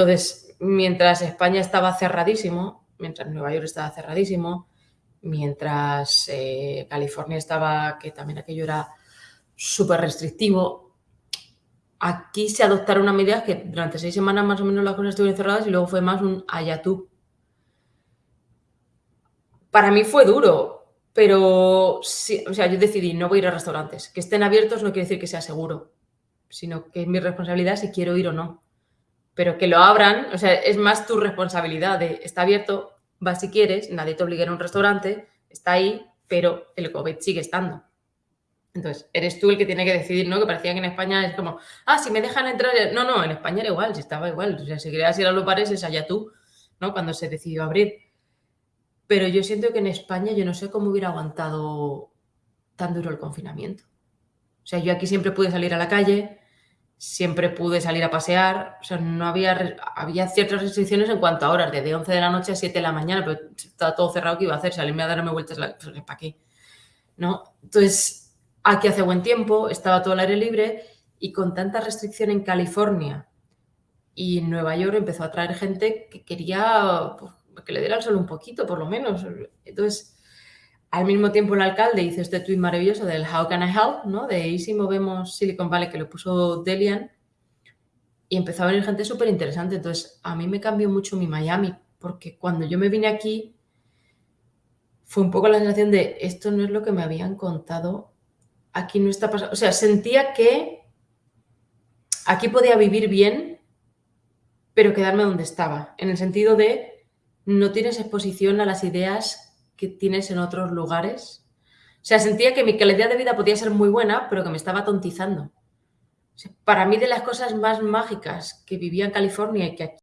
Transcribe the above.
Entonces, mientras España estaba cerradísimo, mientras Nueva York estaba cerradísimo, mientras eh, California estaba, que también aquello era súper restrictivo, aquí se adoptaron una medida que durante seis semanas más o menos las cosas estuvieron cerradas y luego fue más un ayatú. Para mí fue duro, pero sí, o sea, yo decidí no voy a ir a restaurantes. Que estén abiertos no quiere decir que sea seguro, sino que es mi responsabilidad si quiero ir o no. Pero que lo abran, o sea, es más tu responsabilidad de está abierto, vas si quieres, nadie te obliga a a un restaurante, está ahí, pero el COVID sigue estando. Entonces, eres tú el que tiene que decidir, ¿no? Que parecía que en España es como, ah, si me dejan entrar. No, no, en España era igual, si estaba igual. O sea, si querías ir a los bares, es allá tú, ¿no? Cuando se decidió abrir. Pero yo siento que en España yo no sé cómo hubiera aguantado tan duro el confinamiento. O sea, yo aquí siempre pude salir a la calle, siempre pude salir a pasear, o sea, no había, había ciertas restricciones en cuanto a horas, desde 11 de la noche a 7 de la mañana, pero estaba todo cerrado, ¿qué iba a hacer? Salirme a darme vueltas, pues, ¿para qué? ¿No? Entonces, aquí hace buen tiempo, estaba todo el aire libre y con tanta restricción en California y Nueva York empezó a traer gente que quería pues, que le diera el sol un poquito, por lo menos. Entonces, al mismo tiempo el alcalde hizo este tweet maravilloso del How can I help, ¿no? De y si movemos Silicon Valley, que lo puso Delian, y empezó a venir gente súper interesante. Entonces, a mí me cambió mucho mi Miami, porque cuando yo me vine aquí, fue un poco la sensación de esto no es lo que me habían contado, aquí no está pasando. O sea, sentía que aquí podía vivir bien, pero quedarme donde estaba, en el sentido de no tienes exposición a las ideas que tienes en otros lugares. O sea, sentía que mi calidad de vida podía ser muy buena, pero que me estaba tontizando. para mí de las cosas más mágicas que vivía en California y que aquí